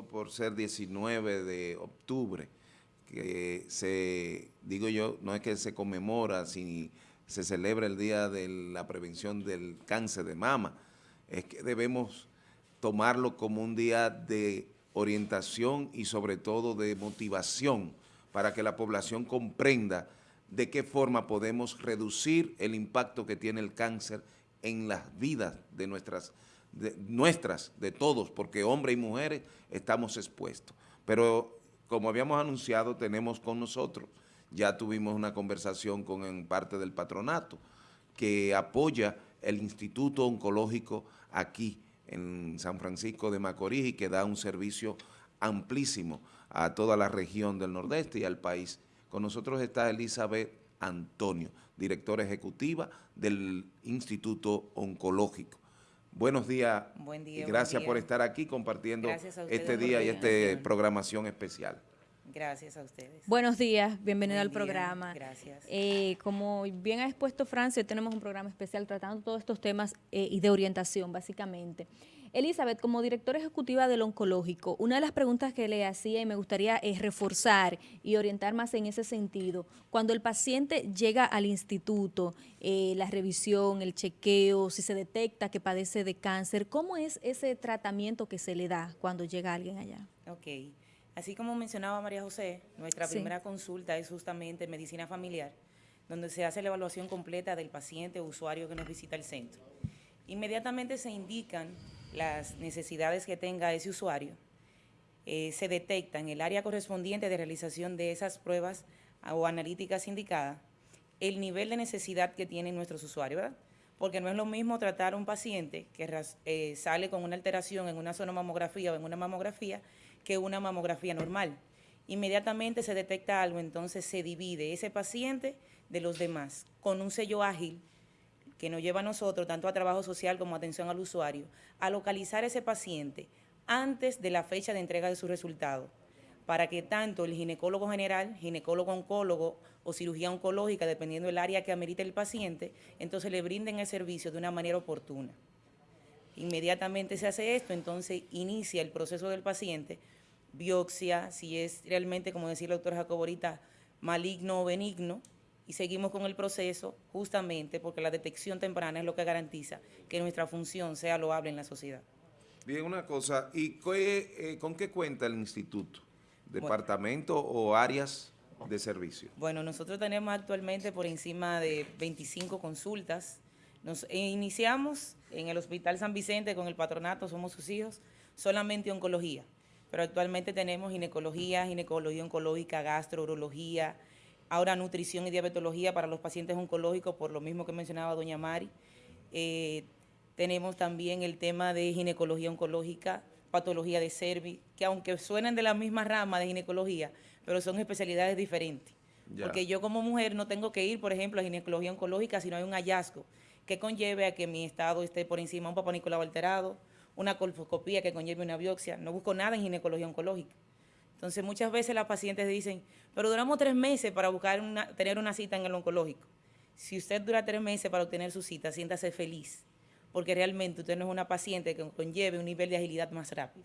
por ser 19 de octubre, que se, digo yo, no es que se conmemora, si se celebra el Día de la Prevención del Cáncer de Mama, es que debemos tomarlo como un día de orientación y sobre todo de motivación para que la población comprenda de qué forma podemos reducir el impacto que tiene el cáncer en las vidas de nuestras, de nuestras, de todos, porque hombres y mujeres estamos expuestos. Pero como habíamos anunciado, tenemos con nosotros, ya tuvimos una conversación con parte del patronato, que apoya el Instituto Oncológico aquí en San Francisco de Macorís y que da un servicio amplísimo a toda la región del Nordeste y al país. Con nosotros está Elizabeth Antonio, directora ejecutiva del Instituto Oncológico. Buenos días buen día, y gracias por estar aquí compartiendo este día y esta programación especial. Gracias a ustedes. Buenos días, bienvenido al programa. Gracias. Eh, como bien ha expuesto Francia, tenemos un programa especial tratando todos estos temas eh, y de orientación, básicamente. Elizabeth, como directora ejecutiva del oncológico, una de las preguntas que le hacía y me gustaría es reforzar y orientar más en ese sentido. Cuando el paciente llega al instituto, eh, la revisión, el chequeo, si se detecta que padece de cáncer, ¿cómo es ese tratamiento que se le da cuando llega alguien allá? Ok. Así como mencionaba María José, nuestra primera consulta es justamente medicina familiar, donde se hace la evaluación completa del paciente o usuario que nos visita el centro. Inmediatamente se indican las necesidades que tenga ese usuario, eh, se detecta en el área correspondiente de realización de esas pruebas o analíticas indicadas el nivel de necesidad que tienen nuestros usuarios, ¿verdad? Porque no es lo mismo tratar a un paciente que eh, sale con una alteración en una sonomamografía o en una mamografía que una mamografía normal. Inmediatamente se detecta algo, entonces se divide ese paciente de los demás con un sello ágil que nos lleva a nosotros, tanto a trabajo social como atención al usuario, a localizar ese paciente antes de la fecha de entrega de su resultado, para que tanto el ginecólogo general, ginecólogo oncólogo o cirugía oncológica, dependiendo del área que amerite el paciente, entonces le brinden el servicio de una manera oportuna. Inmediatamente se hace esto, entonces inicia el proceso del paciente, biopsia, si es realmente, como decía el doctor Jacob ahorita, maligno o benigno, y seguimos con el proceso justamente porque la detección temprana es lo que garantiza que nuestra función sea loable en la sociedad. Bien, una cosa, ¿y eh, con qué cuenta el instituto? ¿Departamento o áreas de servicio? Bueno, nosotros tenemos actualmente por encima de 25 consultas. Nos iniciamos en el Hospital San Vicente con el patronato, somos sus hijos, solamente oncología. Pero actualmente tenemos ginecología, ginecología oncológica, gastrourología, ahora nutrición y diabetología para los pacientes oncológicos, por lo mismo que mencionaba doña Mari. Eh, tenemos también el tema de ginecología oncológica, patología de cervix, que aunque suenan de la misma rama de ginecología, pero son especialidades diferentes. Porque yo como mujer no tengo que ir, por ejemplo, a ginecología oncológica si no hay un hallazgo que conlleve a que mi estado esté por encima de un papá Nicolau alterado, una colfoscopía que conlleve una biopsia. No busco nada en ginecología oncológica. Entonces muchas veces las pacientes dicen, pero duramos tres meses para buscar una, tener una cita en el oncológico. Si usted dura tres meses para obtener su cita, siéntase feliz, porque realmente usted no es una paciente que conlleve un nivel de agilidad más rápido.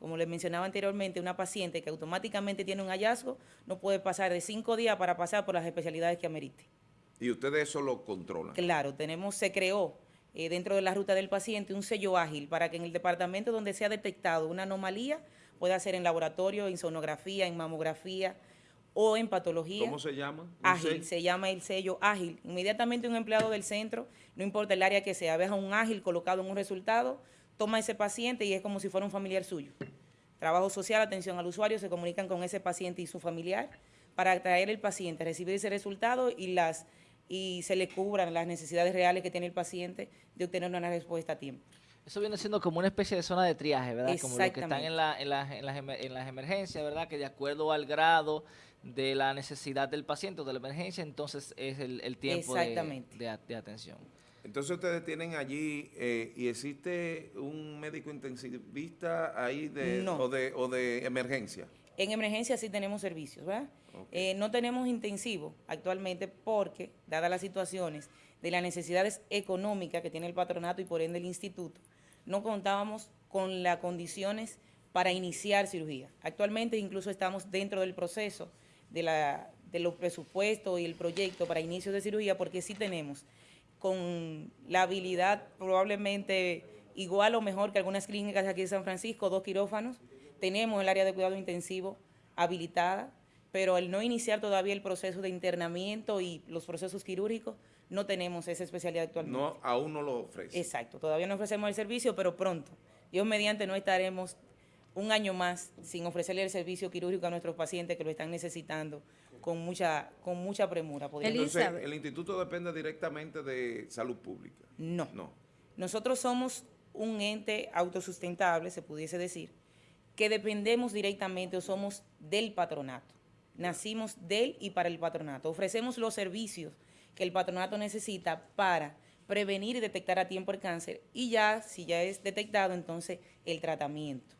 Como les mencionaba anteriormente, una paciente que automáticamente tiene un hallazgo no puede pasar de cinco días para pasar por las especialidades que amerite. ¿Y ustedes eso lo controlan? Claro, tenemos, se creó eh, dentro de la ruta del paciente un sello ágil para que en el departamento donde se ha detectado una anomalía puede ser en laboratorio, en sonografía, en mamografía o en patología. ¿Cómo se llama? Ágil, se llama el sello ágil. Inmediatamente un empleado del centro, no importa el área que sea, veja un ágil colocado en un resultado, toma ese paciente y es como si fuera un familiar suyo. Trabajo social, atención al usuario, se comunican con ese paciente y su familiar para traer el paciente, recibir ese resultado y las y se le cubran las necesidades reales que tiene el paciente de obtener una respuesta a tiempo. Eso viene siendo como una especie de zona de triaje, ¿verdad? Como los que están en, la, en, las, en, las, en las emergencias, ¿verdad? Que de acuerdo al grado de la necesidad del paciente o de la emergencia, entonces es el, tiempo de, de, atención. Entonces ustedes tienen allí, eh, ¿y existe un médico intensivista ahí de, o, de, o de emergencia? En emergencia sí tenemos servicios, ¿verdad? Eh, no tenemos intensivo actualmente porque, dadas las situaciones de las necesidades económicas que tiene el patronato y por ende el instituto, no contábamos con las condiciones para iniciar cirugía. Actualmente incluso estamos dentro del proceso de, la, los presupuestos y el proyecto para inicio de cirugía porque sí tenemos con la habilidad probablemente igual o mejor que algunas clínicas aquí de San Francisco, dos quirófanos, tenemos el área de cuidado intensivo habilitada, pero al no iniciar todavía el proceso de internamiento y los procesos quirúrgicos, no tenemos esa especialidad actualmente. No, aún no lo ofrece. Exacto, todavía no ofrecemos el servicio, pero pronto. Dios mediante no estaremos un año más sin ofrecerle el servicio quirúrgico a nuestros pacientes que lo están necesitando con mucha con mucha premura. Entonces, ¿el instituto depende directamente de salud pública? No. no. Nosotros somos un ente autosustentable, se pudiese decir, que dependemos directamente o somos del patronato. Nacimos del y para el patronato. Ofrecemos los servicios que el patronato necesita para prevenir y detectar a tiempo el cáncer y ya, si ya es detectado, entonces el tratamiento.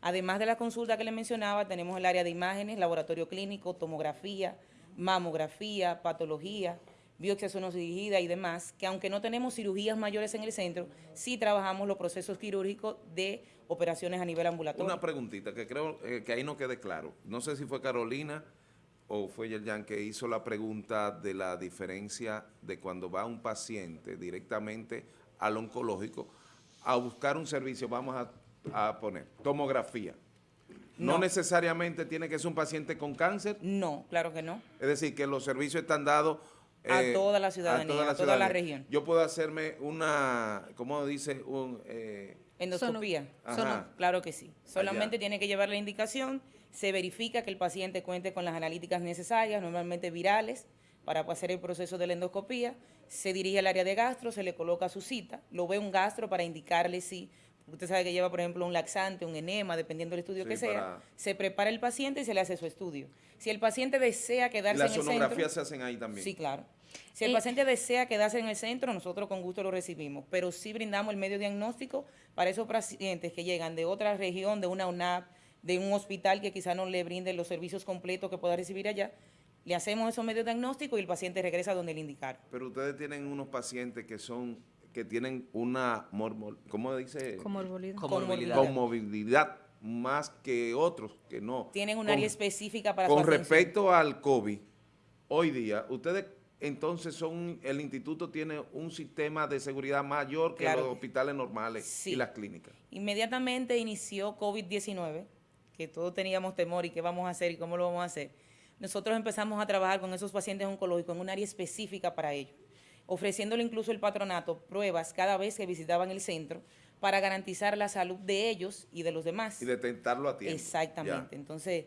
Además de la consulta que le mencionaba, tenemos el área de imágenes, laboratorio clínico, tomografía, mamografía, patología, biopsia dirigida y demás, que aunque no tenemos cirugías mayores en el centro, sí trabajamos los procesos quirúrgicos de operaciones a nivel ambulatorio. Una preguntita que creo eh, que ahí no quede claro. No sé si fue Carolina o fue Yerjan que hizo la pregunta de la diferencia de cuando va un paciente directamente al oncológico a buscar un servicio, vamos a, poner, tomografía. No. necesariamente tiene que ser un paciente con cáncer. No, claro que no. Es decir, que los servicios están dados a eh, toda la ciudadanía, a toda la, región. Yo puedo hacerme una, ¿cómo dice? Un, eh, Endoscopía. claro que sí. Solamente tiene que llevar la indicación, se verifica que el paciente cuente con las analíticas necesarias, normalmente virales, para hacer el proceso de la endoscopía, se dirige al área de gastro, se le coloca su cita, lo ve un gastro para indicarle si, usted sabe que lleva, por ejemplo, un laxante, un enema, dependiendo del estudio que sea, se prepara el paciente y se le hace su estudio. Si el paciente desea quedarse en el centro... ¿Las sonografías se hacen ahí también? Sí, claro. Si el eh, paciente desea quedarse en el centro, nosotros con gusto lo recibimos, pero sí brindamos el medio diagnóstico para esos pacientes que llegan de otra región, de una UNAP, de un hospital que quizá no le brinde los servicios completos que pueda recibir allá, le hacemos esos medios diagnósticos y el paciente regresa donde le indicaron. Pero ustedes tienen unos pacientes que son que tienen una, ¿cómo dice? Comorbilidad. Comorbilidad. más que otros que no. Tienen un área específica para Con respecto al COVID, hoy día, ustedes entonces son el instituto tiene un sistema de seguridad mayor que los hospitales normales y las clínicas. Inmediatamente inició COVID-19, que todos teníamos temor y qué vamos a hacer y cómo lo vamos a hacer. Nosotros empezamos a trabajar con esos pacientes oncológicos en un área específica para ellos, ofreciéndole incluso el patronato pruebas cada vez que visitaban el centro para garantizar la salud de ellos y de los demás. Y detectarlo a tiempo. Exactamente. Entonces,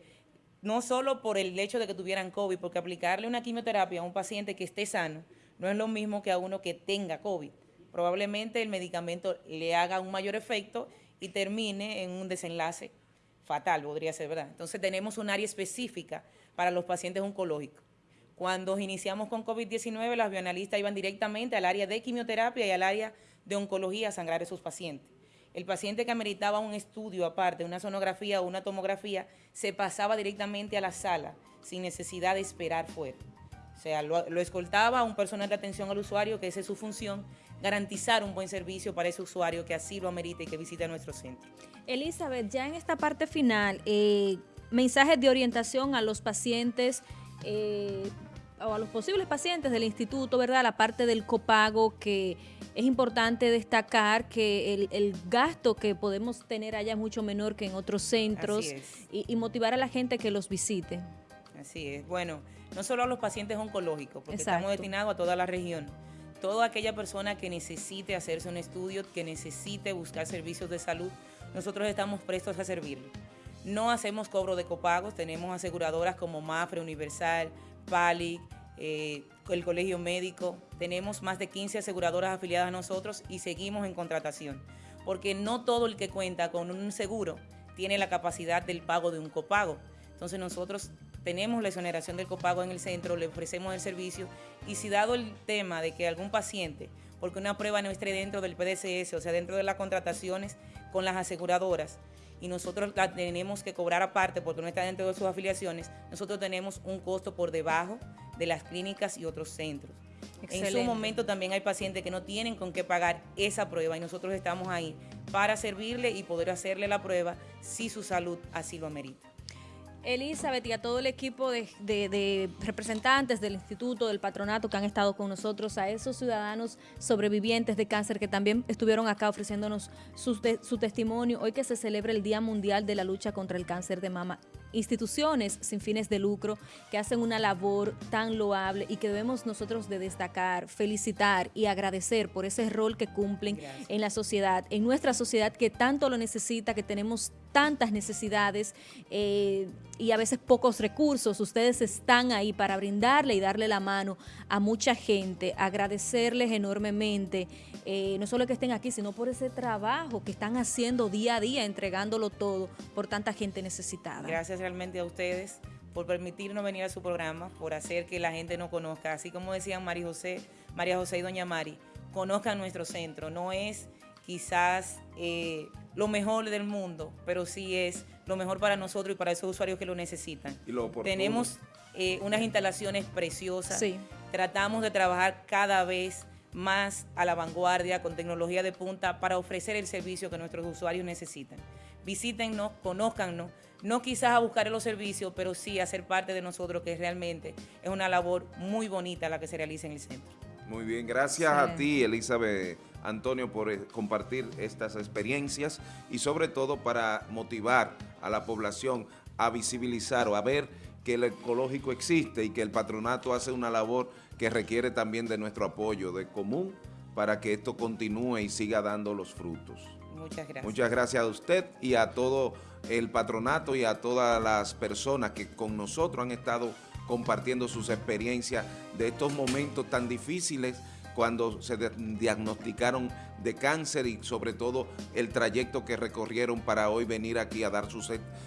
no solo por el hecho de que tuvieran COVID, porque aplicarle una quimioterapia a un paciente que esté sano no es lo mismo que a uno que tenga COVID. Probablemente el medicamento le haga un mayor efecto y termine en un desenlace fatal, podría ser, ¿verdad? Entonces tenemos un área específica para los pacientes oncológicos. Cuando iniciamos con COVID-19, las bioanalistas iban directamente al área de quimioterapia y al área de oncología a sangrar a esos pacientes el paciente que ameritaba un estudio aparte, una sonografía o una tomografía, se pasaba directamente a la sala sin necesidad de esperar fuera. O sea, lo, escoltaba un personal de atención al usuario, que esa es su función, garantizar un buen servicio para ese usuario que así lo amerite y que visite nuestro centro. Elizabeth, ya en esta parte final, eh, mensajes de orientación a los pacientes eh, o a los posibles pacientes del instituto, ¿verdad? La parte del copago que es importante destacar que el, gasto que podemos tener allá es mucho menor que en otros centros y, motivar a la gente que los visite. Así es. Bueno, no solo a los pacientes oncológicos, porque estamos destinados a toda la región. Toda aquella persona que necesite hacerse un estudio, que necesite buscar servicios de salud, nosotros estamos prestos a servirle. No hacemos cobro de copagos, tenemos aseguradoras como Mafre, Universal, PALIC, eh, el Colegio Médico, tenemos más de 15 aseguradoras afiliadas a nosotros y seguimos en contratación, porque no todo el que cuenta con un seguro tiene la capacidad del pago de un copago. Entonces nosotros tenemos la exoneración del copago en el centro, le ofrecemos el servicio y si dado el tema de que algún paciente, porque una prueba no esté dentro del PDCS, o sea, dentro de las contrataciones con las aseguradoras, y nosotros la tenemos que cobrar aparte porque no está dentro de sus afiliaciones, nosotros tenemos un costo por debajo de las clínicas y otros centros. En su momento también hay pacientes que no tienen con qué pagar esa prueba y nosotros estamos ahí para servirle y poder hacerle la prueba si su salud así lo amerita. Elizabeth y a todo el equipo de, representantes del instituto, del patronato que han estado con nosotros, a esos ciudadanos sobrevivientes de cáncer que también estuvieron acá ofreciéndonos su, su testimonio. Hoy que se celebra el Día Mundial de la Lucha contra el Cáncer de Mama instituciones sin fines de lucro que hacen una labor tan loable y que debemos nosotros de destacar, felicitar y agradecer por ese rol que cumplen en la sociedad, en nuestra sociedad que tanto lo necesita, que tenemos tantas necesidades eh, y a veces pocos recursos. Ustedes están ahí para brindarle y darle la mano a mucha gente, agradecerles enormemente, eh, no solo que estén aquí, sino por ese trabajo que están haciendo día a día, entregándolo todo por tanta gente necesitada. Gracias realmente a ustedes por permitirnos venir a su programa, por hacer que la gente nos conozca. Así como decían María José, María José y Doña Mari, conozcan nuestro centro. No es quizás eh, lo mejor del mundo, pero sí es lo mejor para nosotros y para esos usuarios que lo necesitan. Tenemos eh, unas instalaciones preciosas. Tratamos de trabajar cada vez más a la vanguardia, con tecnología de punta, para ofrecer el servicio que nuestros usuarios necesitan. Visítennos, conózcannos, no quizás a buscar los servicios, pero sí a ser parte de nosotros, que realmente es una labor muy bonita la que se realiza en el centro. Muy bien, gracias a ti, Elizabeth Antonio, por eh, compartir estas experiencias y sobre todo para motivar a la población a visibilizar o a ver que el ecológico existe y que el patronato hace una labor que requiere también de nuestro apoyo de común para que esto continúe y siga dando los frutos. Muchas gracias. Muchas gracias a usted y a todo el patronato y a todas las personas que con nosotros han estado compartiendo sus experiencias de estos momentos tan difíciles cuando se diagnosticaron de cáncer y sobre todo el trayecto que recorrieron para hoy venir aquí a dar su,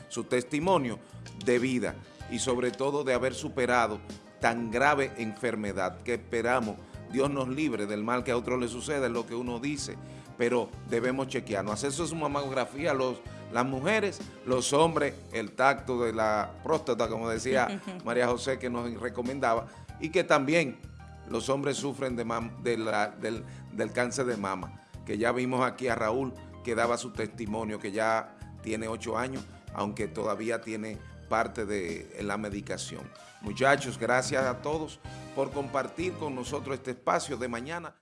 su testimonio de vida y sobre todo de haber superado tan grave enfermedad que esperamos Dios nos libre del mal que a otros le sucede, es lo que uno dice, pero debemos chequearnos. Hacer su mamografía los, las mujeres, los hombres, el tacto de la próstata, como decía María José, que nos recomendaba, y que también los hombres sufren de del, del cáncer de mama, que ya vimos aquí a Raúl que daba su testimonio, que ya tiene ocho años, aunque todavía tiene parte de la medicación. Muchachos, gracias a todos por compartir con nosotros este espacio de mañana.